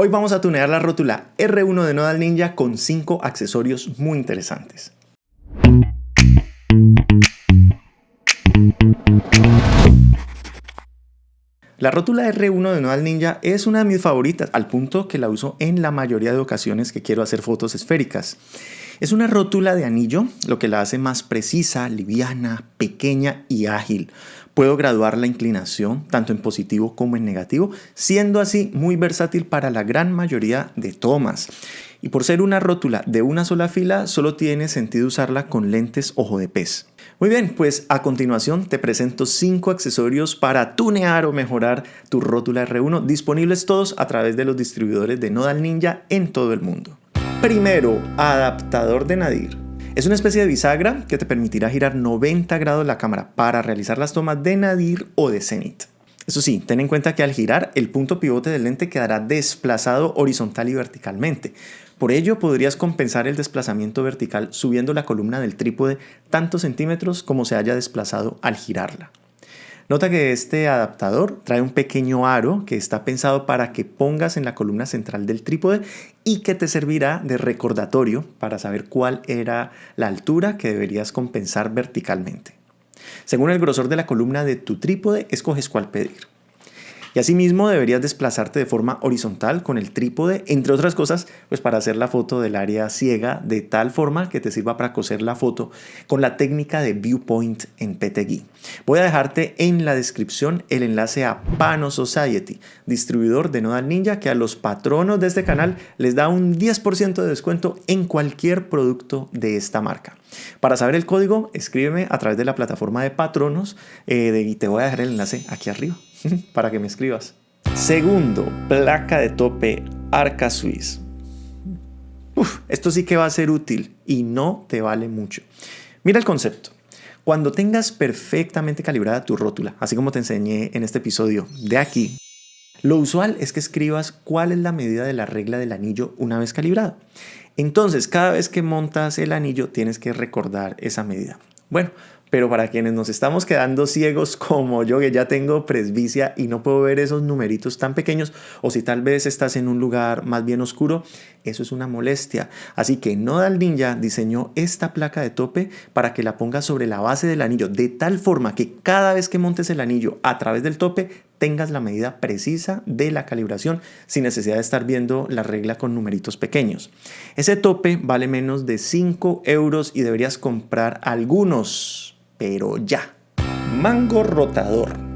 Hoy vamos a tunear la rótula R1 de Nodal Ninja con 5 accesorios muy interesantes. La rótula R1 de Nodal Ninja es una de mis favoritas, al punto que la uso en la mayoría de ocasiones que quiero hacer fotos esféricas. Es una rótula de anillo, lo que la hace más precisa, liviana, pequeña y ágil. Puedo graduar la inclinación tanto en positivo como en negativo, siendo así muy versátil para la gran mayoría de tomas. Y por ser una rótula de una sola fila, solo tiene sentido usarla con lentes ojo de pez. Muy bien, pues a continuación te presento 5 accesorios para tunear o mejorar tu rótula R1, disponibles todos a través de los distribuidores de Nodal Ninja en todo el mundo. Primero, adaptador de nadir. Es una especie de bisagra que te permitirá girar 90 grados la cámara para realizar las tomas de nadir o de cenit. Eso sí, ten en cuenta que al girar el punto pivote del lente quedará desplazado horizontal y verticalmente. Por ello podrías compensar el desplazamiento vertical subiendo la columna del trípode tantos centímetros como se haya desplazado al girarla. Nota que este adaptador trae un pequeño aro que está pensado para que pongas en la columna central del trípode y que te servirá de recordatorio para saber cuál era la altura que deberías compensar verticalmente. Según el grosor de la columna de tu trípode, escoges cuál pedir. Y asimismo deberías desplazarte de forma horizontal con el trípode, entre otras cosas, pues para hacer la foto del área ciega de tal forma que te sirva para coser la foto con la técnica de viewpoint en PTGui. Voy a dejarte en la descripción el enlace a Pano Society, distribuidor de Nodal Ninja que a los patronos de este canal les da un 10% de descuento en cualquier producto de esta marca. Para saber el código, escríbeme a través de la plataforma de patronos eh, y te voy a dejar el enlace aquí arriba. para que me escribas. Segundo, placa de tope Arca Swiss. esto sí que va a ser útil y no te vale mucho. Mira el concepto. Cuando tengas perfectamente calibrada tu rótula, así como te enseñé en este episodio de aquí, lo usual es que escribas cuál es la medida de la regla del anillo una vez calibrado. Entonces, cada vez que montas el anillo tienes que recordar esa medida. Bueno, pero para quienes nos estamos quedando ciegos como yo, que ya tengo presbicia y no puedo ver esos numeritos tan pequeños, o si tal vez estás en un lugar más bien oscuro, eso es una molestia. Así que Nodal Ninja diseñó esta placa de tope para que la pongas sobre la base del anillo, de tal forma que cada vez que montes el anillo a través del tope, tengas la medida precisa de la calibración sin necesidad de estar viendo la regla con numeritos pequeños. Ese tope vale menos de 5 euros y deberías comprar algunos pero ya. Mango rotador.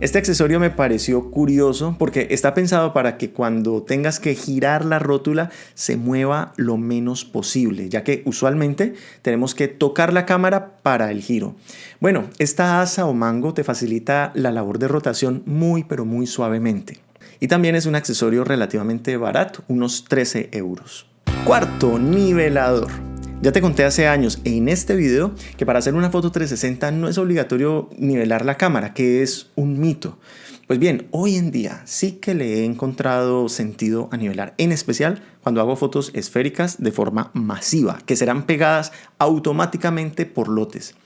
Este accesorio me pareció curioso porque está pensado para que cuando tengas que girar la rótula se mueva lo menos posible, ya que usualmente tenemos que tocar la cámara para el giro. Bueno, esta asa o mango te facilita la labor de rotación muy pero muy suavemente. Y también es un accesorio relativamente barato, unos 13 euros. Cuarto, nivelador. Ya te conté hace años en este video que para hacer una foto 360 no es obligatorio nivelar la cámara, que es un mito. Pues bien, hoy en día sí que le he encontrado sentido a nivelar, en especial cuando hago fotos esféricas de forma masiva, que serán pegadas automáticamente por lotes.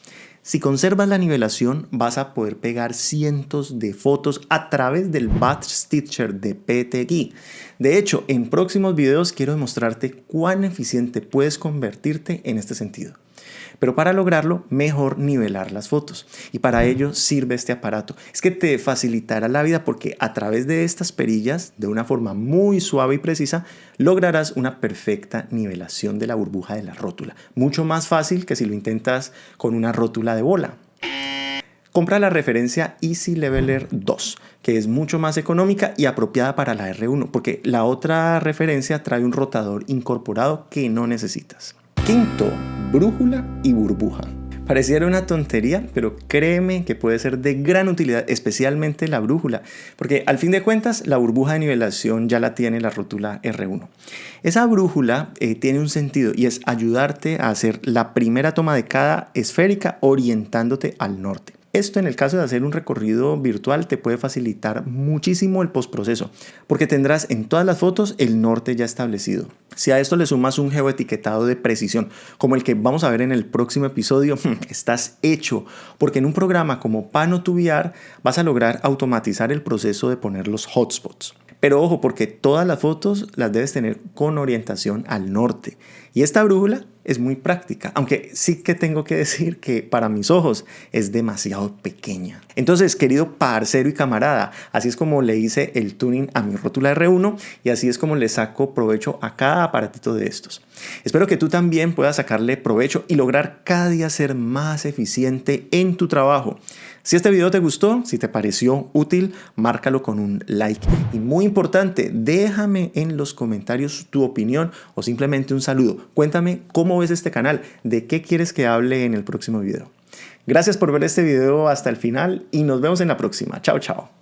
Si conservas la nivelación, vas a poder pegar cientos de fotos a través del Batch Stitcher de PTGui. De hecho, en próximos videos quiero demostrarte cuán eficiente puedes convertirte en este sentido. Pero para lograrlo, mejor nivelar las fotos. Y para ello sirve este aparato. Es que te facilitará la vida porque a través de estas perillas, de una forma muy suave y precisa, lograrás una perfecta nivelación de la burbuja de la rótula. Mucho más fácil que si lo intentas con una rótula de bola. Compra la referencia Easy Leveler 2, que es mucho más económica y apropiada para la R1, porque la otra referencia trae un rotador incorporado que no necesitas. Quinto, brújula y burbuja. Pareciera una tontería, pero créeme que puede ser de gran utilidad, especialmente la brújula, porque al fin de cuentas la burbuja de nivelación ya la tiene la rótula R1. Esa brújula eh, tiene un sentido y es ayudarte a hacer la primera toma de cada esférica orientándote al norte. Esto en el caso de hacer un recorrido virtual te puede facilitar muchísimo el postproceso, porque tendrás en todas las fotos el norte ya establecido. Si a esto le sumas un geoetiquetado de precisión, como el que vamos a ver en el próximo episodio, estás hecho, porque en un programa como Pano vas a lograr automatizar el proceso de poner los hotspots. Pero ojo, porque todas las fotos las debes tener con orientación al norte. Y esta brújula es muy práctica, aunque sí que tengo que decir que para mis ojos es demasiado pequeña. Entonces, querido parcero y camarada, así es como le hice el tuning a mi rótula R1 y así es como le saco provecho a cada aparatito de estos. Espero que tú también puedas sacarle provecho y lograr cada día ser más eficiente en tu trabajo. Si este video te gustó, si te pareció útil, márcalo con un like. Y muy importante, déjame en los comentarios tu opinión o simplemente un saludo. Cuéntame cómo ves este canal, de qué quieres que hable en el próximo video. Gracias por ver este video hasta el final y nos vemos en la próxima. Chao, chao.